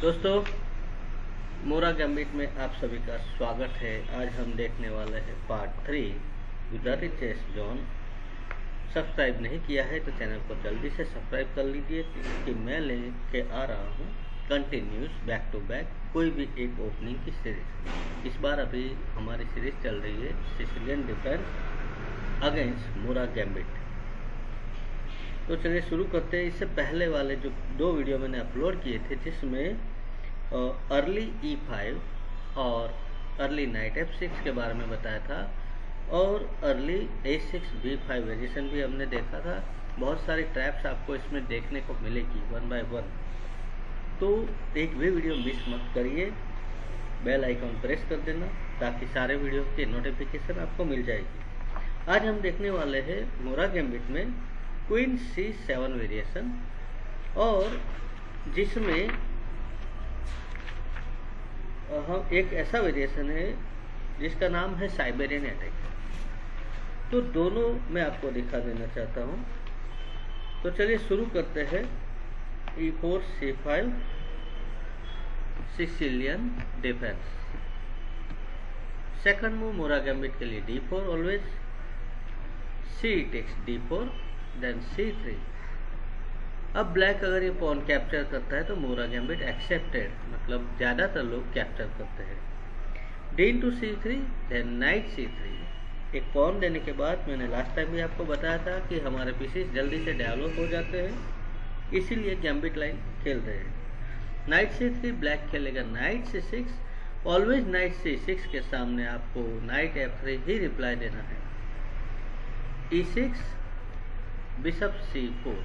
दोस्तों, मोरा गैम्बिट में आप सभी का स्वागत है। आज हम देखने वाले हैं part three Gujarati chess zone subscribe नहीं किया है तो चैनल को जल्दी से सब्सक्राइब कर लीजिए कि मैं लेके आ रहा हूँ कंटिन्यूस बैक टू बैक कोई भी एक ओपनिंग की सीरीज़ इस बार अभी हमारी सीरीज़ चल रही है Sicilian defence against Morra gambit. तो चलिए शुरू करते हैं इससे पहले वाले जो दो वीडियो मैंने अपलोड किए थे, जिसमें अर्ली ई फाइव और अर्ली नाइट एफ़ सिक्स के बारे में बताया था और early A six B five variation भी हमने देखा था। बहुत सारी ट्रैप्स आपको इसमें देखने को मिलेगी वन बाय वन तो एक भी वीडियो मिस मत करिए। बेल आइकॉन प्रेस कर देना ताकि सारे वीडियो के नोटिफिकेशन आपको मिल जाएगी। आज हम देखने वाले हैं मोरा गैम्बिट में क्वीन सी सेवन वेरिएशन और जिसमें हम एक ऐसा वेरिएशन है जिसका नाम है साइबेरियन अटैक तो दोनों मैं आपको दिखा देना चाहता हूँ। तो चलिए शुरू करते हैं। E four C five Sicilian defence second move Morra gambit के लिए D four always C takes D four then c3 अब ब्लैक अगर ये पॉन कैप्चर करता है तो मोरा गैम्बिट एक्सेप्टेड मतलब ज़्यादातर लोग कैप्चर करते हैं। D two C three then knight C three एक पॉन देने के बाद मैंने लास्ट टाइम भी आपको बताया था कि हमारे पीसीस जल्दी से डेवलप हो जाते हैं। इसीलिए गैम्बिट लाइन खेलते हैं। नाइट सी थ्री ब्लैक खेलेगा। Knight C six always knight C six के सामने आपको नाइट एफ़ थ्री ही रिप्लाई देना है। E e six bishop C four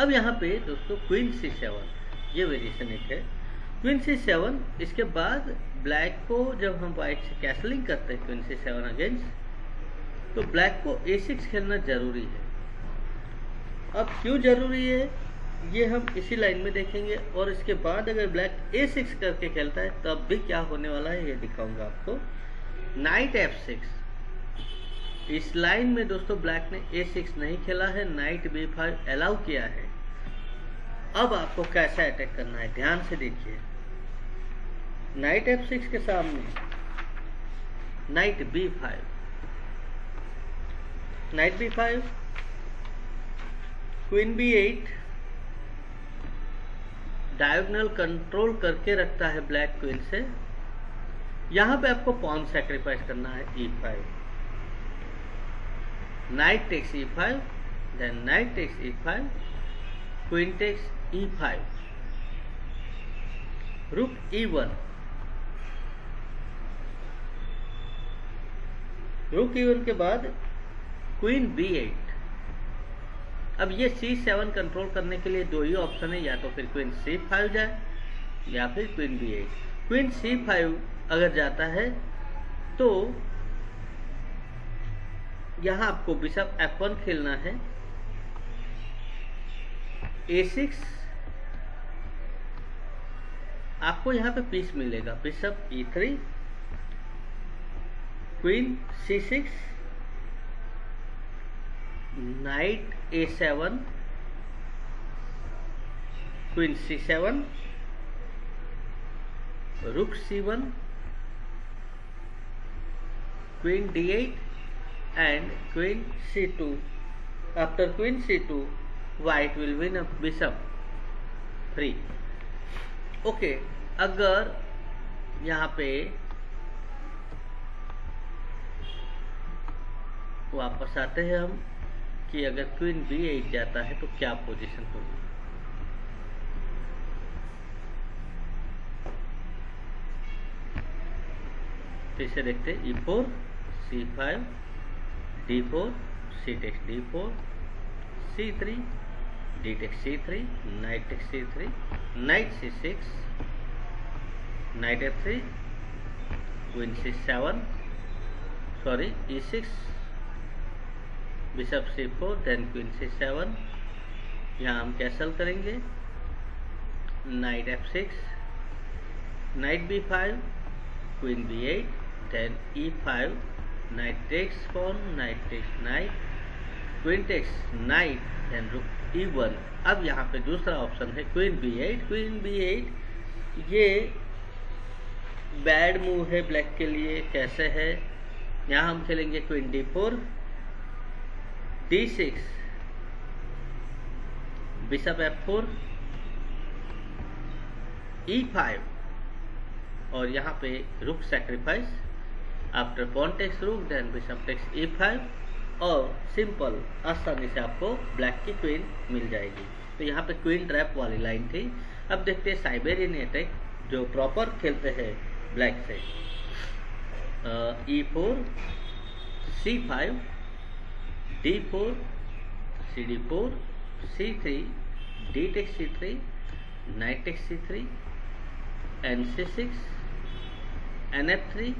अब यहाँ पे दोस्तों क्वीन सी सेवन, ये वेरिएशन एक है। क्वीन सी सेवन, इसके बाद ब्लैक को जब हम व्हाइट से कैसलिंग करते हैं क्वीन सी सेवन अगेंस्ट तो ब्लैक को ए सिक्स खेलना ज़रूरी है। अब क्यों ज़रूरी है, ये हम इसी लाइन में देखेंगे, और इसके बाद अगर ब्लैक ए सिक्स करके खेलता है, तब भी क्या होने वाला है, ये दिखाऊँगा आपको। Knight F six. इस लाइन में दोस्तों ब्लैक ने ए सिक्स नहीं खेला है नाइट बी फाइव अलाउ किया है। अब आपको कैसा अटैक करना है, ध्यान से देखिए। नाइट एफ़ सिक्स के सामने knight B five knight B five queen B eight diagonal control करके रखता है ब्लैक क्वीन से। यहाँ पे आपको पॉन सेक्रीफाइस करना है E e five knight takes e5 then knight takes e5 queen takes e5 rook e1 रुक e1 के बाद क्वीन b8 अब ये c7 कंट्रोल करने के लिए दो ही ऑप्शन है, या तो फिर क्वीन c5 जाए, या फिर क्वीन b8 क्वीन c5 अगर जाता है तो यहाँ आपको बिशप एफ़ वन खेलना है। ए सिक्स आपको यहाँ पे पीस मिलेगा। Bishop E3 queen C six knight A seven queen C seven rook C one queen D8 and queen c2 after queen c2 white will win a bishop 3 okay okay, अगर यहाँ पे वापस आते हैं हम कि अगर क्वीन बी एट जाता है तो क्या पोजीशन होगी? फिर से देखते E four C five D four C takes D four C three D takes C three knight takes C three knight C six knight F three queen C seven sorry E six bishop C four then queen C seven यहाँ हम castle करेंगे। Knight F six knight B five queen B eight then E five takes knight queen takes knight then rook E one अब यहाँ पे दूसरा option है queen B eight queen B eight ये bad move है black के लिए, कैसे है? यहाँ हम खेलेंगे queen D four D six bishop F four E five और यहाँ पे rook sacrifice after pawn takes rook then bishop takes E five और सिंपल आसानी से आपको ब्लैक की क्वीन मिल जाएगी। तो यहाँ पे क्वीन ट्रैप वाली लाइन थी। अब देखते हैं साइबेरियन अटैक जो प्रॉपर खेलते हैं ब्लैक से। E four C five D four C D four C three D takes C three knight takes C three N C six N F three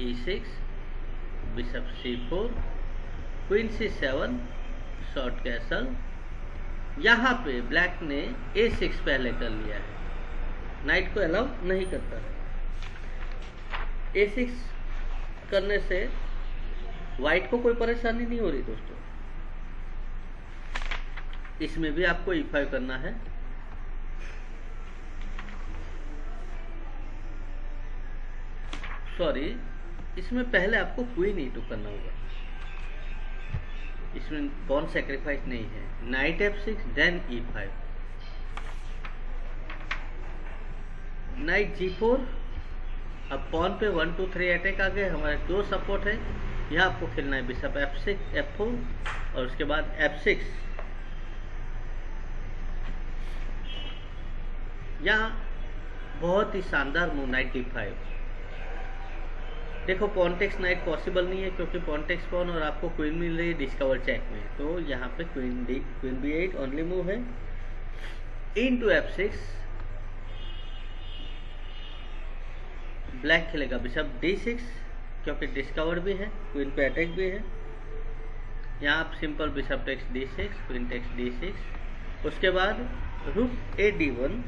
E six bishop C four queen C seven short castle यहाँ पे black ने ए six पहले कर लिया है। Night को allow नहीं करता है। ए सिक्स करने से वाइट को कोई परेशानी नहीं हो रही दोस्तों। इसमें भी आपको ई फाइव करना है। सॉरी इसमें पहले आपको क्वीन ई टू करना होगा। इसमें कौन सेक्रीफाइस नहीं है? Knight F six then E five knight G four अब पॉन पे वन टू थ्री अटैक आ गए। हमारे दो सपोर्ट है। यहाँ आपको खेलना है bishop F six F four और उसके बाद एफ़ सिक्स यहाँ बहुत ही शानदार मूव नाइट डी फाइव देखो पॉन्टेक्स नाइट पॉसिबल नहीं है क्योंकि पॉन्टेक्स पॉन और आपको क्वीन मिल रही है डिस्कवर चेक में। तो यहाँ पे queen d queen b eight only move है। इन टू एफ़ सिक्स ब्लैक खेलेगा बिशप डी सिक्स क्योंकि डिस्कवर भी है क्वीन पे अटैक भी है। यहाँ आप simple bishop takes d six queen takes d six उसके बाद रुक ए डी वन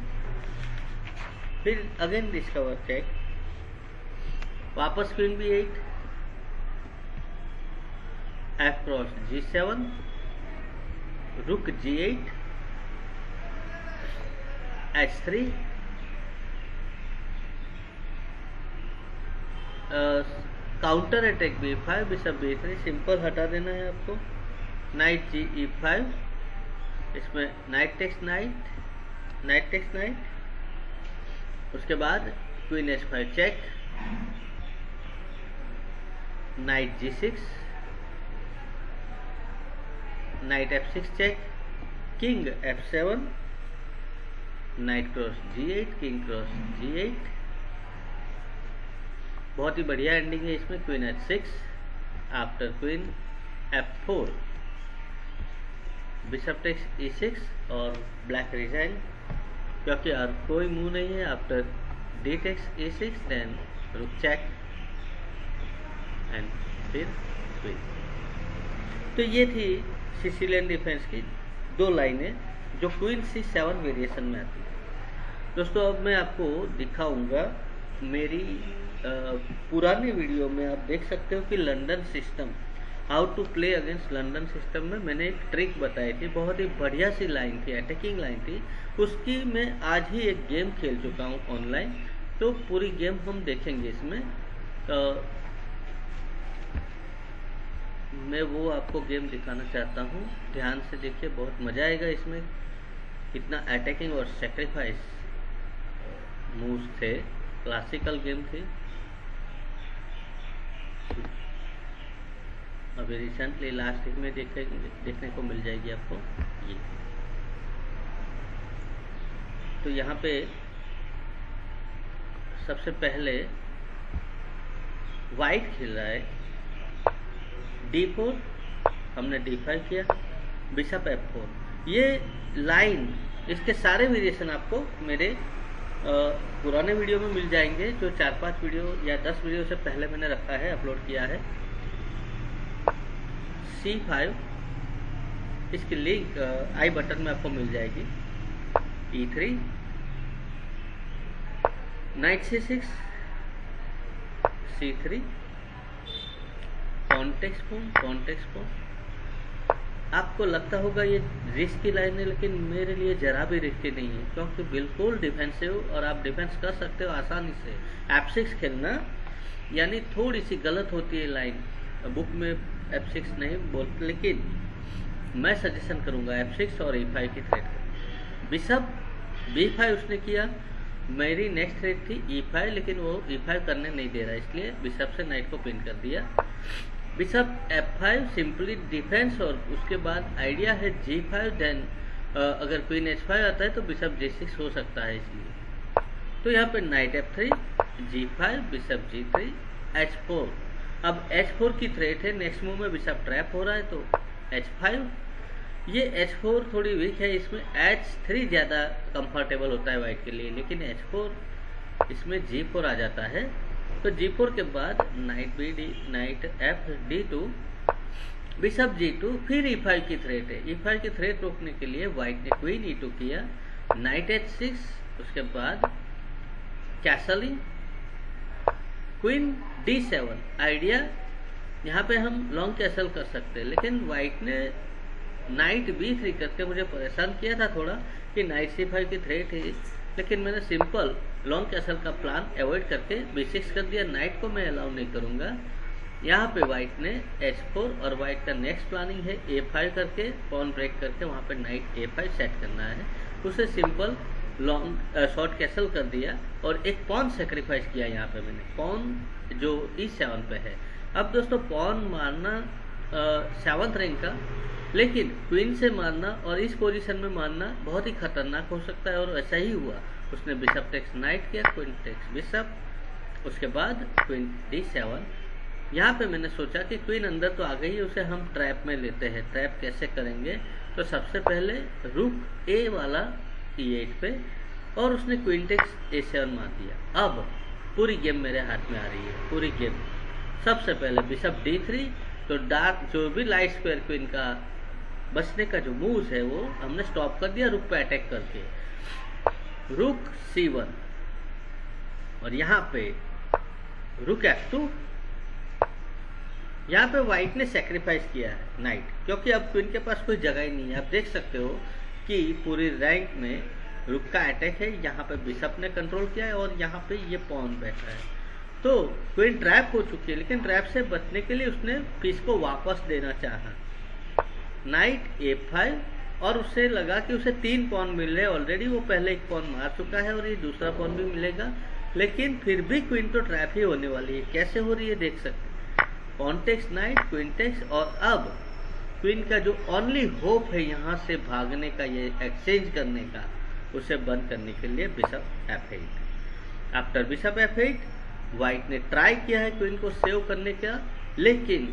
फिर अगेन डिस्कवर चेक वापस queen b eight f cross g seven rook g eight h three counter attack b five bishop b three simple हटा देना है आपको। Knight g e five इसमें knight takes knight knight takes knight उसके बाद queen h five check knight g six, knight f six check king f seven, knight cross g eight king cross g eight. बहुत ही बढ़िया ending है इसमें queen h six after queen f four. Bishop takes e six और black resign क्योंकि और कोई move नहीं है after d takes e six then rook check and फिर क्वीन तो ये थी सिसिलियन डिफेंस की दो लाइनें जो क्वीन सी सेवन वेरिएशन में आती है। दोस्तों अब मैं आपको दिखाऊँगा मेरी आ, पुरानी वीडियो में आप देख सकते हो कि London system how to play against London system में मैंने एक ट्रिक बताई थी बहुत ही बढ़िया सी लाइन थी अटैकिंग लाइन थी। उसकी मैं आज ही एक गेम खेल चुका हूँ ऑनलाइन तो पूरी गेम हम देखेंगे इसमें। आ, मैं वो आपको गेम दिखाना चाहता हूँ। ध्यान से देखिए, बहुत मज़ा आएगा इसमें। कितना अटैकिंग और सेक्रीफाइस मूव्स थे। क्लासिकल गेम थी। अभी रिसेंटली लास्ट में देखे, देखने को मिल जाएगी आपको। ये। तो यहाँ पे सबसे पहले वाइट खेल रहा है। डी फोर हमने डी फाइव किया बिशप एफ़ फोर ये लाइन इसके सारे वेरिएशन आपको मेरे पुराने वीडियो में मिल जाएँगे, जो चार पाँच वीडियो या दस वीडियो से पहले मैंने रखा है अपलोड किया है. सी फाइव इसकी लिंक आई बटन में आपको मिल जाएगी. E three knight c six c three context फ़ोन कॉन्टेक्स फ़ोन आपको लगता होगा ये रिस्क की लाइन है, लेकिन मेरे लिए जरा भी रिस्की नहीं है, क्योंकि बिल्कुल डिफेंसिव और आप डिफेंस कर सकते हो आसानी से। एफ़ सिक्स खेलना, यानी थोड़ी सी गलत होती है लाइन बुक में एफ़ सिक्स नहीं बोलते लेकिन मैं सजेशन करूँगा एफ़ सिक्स और ई फाइव की थ्रेड बिशप बी फाइव उसने किया, मेरी नेक्स्ट थ्रेड थी ई फाइव लेकिन वो ई फाइव करने नहीं दे रहा, इसलिए बिशप से नाइट को पिन कर दिया। Bishop f five simply defence और उसके बाद आइडिया है जी फाइव देन अगर क्वीन एच फाइव आता है तो बिशप जी सिक्स हो सकता है इसलिए। तो यहाँ पे knight f three g five bishop g three h four अब एच फोर की थ्रेट है नेक्स्ट मूव में बिशप ट्रैप हो रहा है तो एच फाइव ये एच फोर थोड़ी वीक है, इसमें एच थ्री ज़्यादा कंफर्टेबल होता है वाइट के लिए, लेकिन एच फोर इसमें जी फोर आ जाता है। तो फोर के बाद knight b d knight f d two bishop g two फिर ई e फाइव की थ्रेट है। ई e फाइव की थ्रेट रोकने के लिए व्हाइट ने क्वीन ई टू किया। नाइट एच सिक्स उसके बाद castling queen d seven idea यहाँ पे हम लॉन्ग कैसल कर सकते हैं, लेकिन व्हाइट ने नाइट बी थ्री करके मुझे परेशान किया था थोड़ा कि नाइट सी फाइव की थ्रेट है। लेकिन मैंने सिंपल लॉन्ग कैसल का प्लान अवॉइड करके बी सिक्स कर दिया। नाइट को मैं अलाउ नहीं करूँगा। यहाँ पे वाइट ने एच फोर और वाइट का नेक्स्ट प्लानिंग है। ए फाइव करके पॉन ब्रेक करके वहाँ पे नाइट ए फाइव सेट करना है। उसे सिंपल लॉन्ग शॉर्ट कैसल कर दिया और एक पॉन सेक्रीफाइस किया यहाँ पे मैंने। पॉन जो ई e सेवन पे है। अब दोस्तों पॉन मारना सेवंथ रैंक का, लेकिन क्वीन से मारना और इस पोजीशन में मारना बहुत ही खतरनाक हो सकता है और ऐसा ही हुआ। उसने बिशप टेक्स नाइट किया क्वीन टेक्स बिशप उसके बाद क्वीन डी सेवन यहाँ पे मैंने सोचा कि क्वीन अंदर तो आ गई, उसे हम ट्रैप में लेते हैं। ट्रैप कैसे करेंगे? तो सबसे पहले रुक ए वाला ई e एट पे, और उसने क्वीन टेक्स ए सेवन मार दिया। अब पूरी गेम मेरे हाथ में आ रही है, पूरी गेम सबसे पहले बिशप डी थ्री तो डार्क जो भी लाइट स्क्वायर क्वीन का बचने का जो मूव है वो हमने स्टॉप कर दिया रुक पे अटैक करके। रुक सी वन और यहाँ पे रुक एफ़ टू यहाँ पे व्हाइट ने सेक्रीफाइस किया है नाइट क्योंकि अब क्वीन के पास कोई जगह ही नहीं है। आप देख सकते हो कि पूरी रैंक में रुक का अटैक है, यहाँ पे बिशप ने कंट्रोल किया है और यहाँ पे ये पॉन बैठा है। तो क्वीन ट्रैप हो चुकी है, लेकिन ट्रैप से बचने के लिए उसने पीस को वापस देना चाहा। नाइट ए फाइव और उससे लगा कि उसे तीन पॉन मिल रहे ऑलरेडी वो पहले एक पॉन मार चुका है और ये दूसरा पॉन भी मिलेगा. लेकिन फिर भी क्वीन तो ट्रैप ही होने वाली है. कैसे हो रही है देख सकते कॉन्टेक्स नाइट क्विंटेक्स और अब क्वीन का जो ओनली होप है यहाँ से भागने का, ये एक्सचेंज करने का, उसे बंद करने के लिए bishop f eight after bishop f eight white ने ट्राई किया है क्वीन को सेव करने का, लेकिन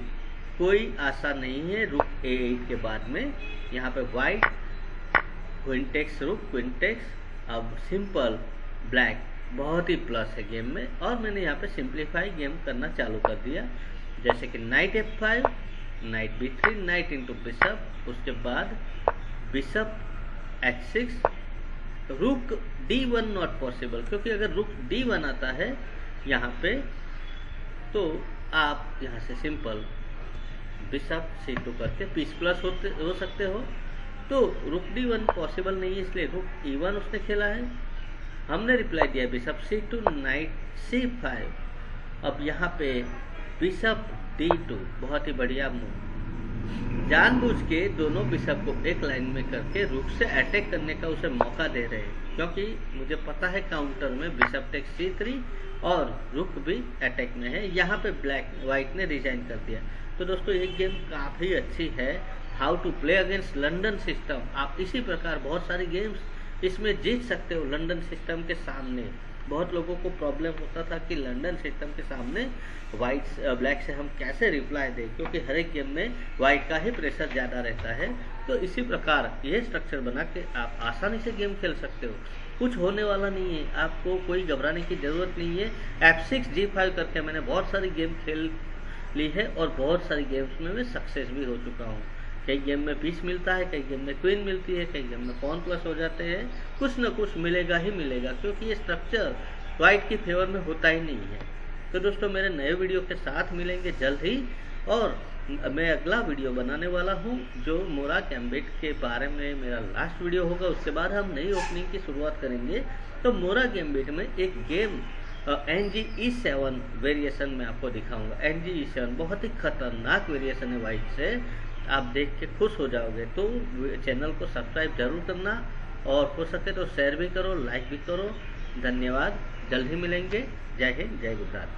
कोई आशा नहीं है। रुक ए एट के बाद में यहाँ पे वाइट क्विंटेक्स रुक क्विंटेक्स अब सिंपल ब्लैक बहुत ही प्लस है गेम में। और मैंने यहाँ पे सिंप्लीफाई गेम करना चालू कर दिया। जैसे कि knight f five knight b three knight into bishop उसके बाद bishop h six rook d one not possible क्योंकि अगर रुक डी वन आता है यहाँ पे तो आप यहाँ से सिंपल बिशप सी टू करके पीस प्लस होते, हो सकते हो। तो रुक डी वन पॉसिबल नहीं है, इसलिए रुक ई वन उसने खेला है। हमने रिप्लाई दिया bishop c two knight c five अब यहाँ पे बिशप डी टू बहुत ही बढ़िया मूव जानबूझ के दोनों बिशप को एक लाइन में करके रुक से अटैक करने का उसे मौका दे रहे हैं। क्योंकि मुझे पता है काउंटर में बिशप टेक सी थ्री और रुक भी अटैक में है। यहाँ पे ब्लैक व्हाइट ने रिजाइन कर दिया। तो दोस्तों एक गेम काफ़ी अच्छी है। How to play against London system आप इसी प्रकार बहुत सारी गेम्स इसमें जीत सकते हो लंडन सिस्टम के सामने। बहुत लोगों को प्रॉब्लम होता था कि लंडन सिस्टम के सामने वाइट ब्लैक से हम कैसे रिप्लाई दें, क्योंकि हर एक गेम में वाइट का ही प्रेशर ज़्यादा रहता है। तो इसी प्रकार ये स्ट्रक्चर बना के आप आसानी से गेम खेल सकते हो। कुछ होने वाला नहीं है। आपको कोई घबराने की ज़रूरत नहीं है। एफ़ सिक्स जी फाइव करके मैंने बहुत सारी गेम खेल ली है और बहुत सारी गेम्स में मैं सक्सेस भी हो चुका हूँ। कई गेम में पीस मिलता है, कई गेम में क्वीन मिलती है, कई गेम में पॉन प्लस हो जाते हैं। कुछ ना कुछ मिलेगा ही मिलेगा, क्योंकि ये स्ट्रक्चर वाइट की फेवर में होता ही नहीं है। तो दोस्तों, मेरे नए वीडियो के साथ मिलेंगे जल्द ही, और मैं अगला वीडियो बनाने वाला हूँ, जो मोरा कैम्बिट के बारे में मेरा लास्ट वीडियो होगा। उसके बाद हम नई ओपनिंग की शुरुआत करेंगे। तो मोरा गैम्बिट में एक game N g e seven variation में आपको दिखाऊँगा। एन जी ई सेवन बहुत ही खतरनाक वेरिएशन है वाइट से। आप देख के खुश हो जाओगे। तो चैनल को सब्सक्राइब ज़रूर करना और हो सके तो शेयर भी करो लाइक भी करो। धन्यवाद। जल्द ही मिलेंगे। जय हिंद, जय गुजरात।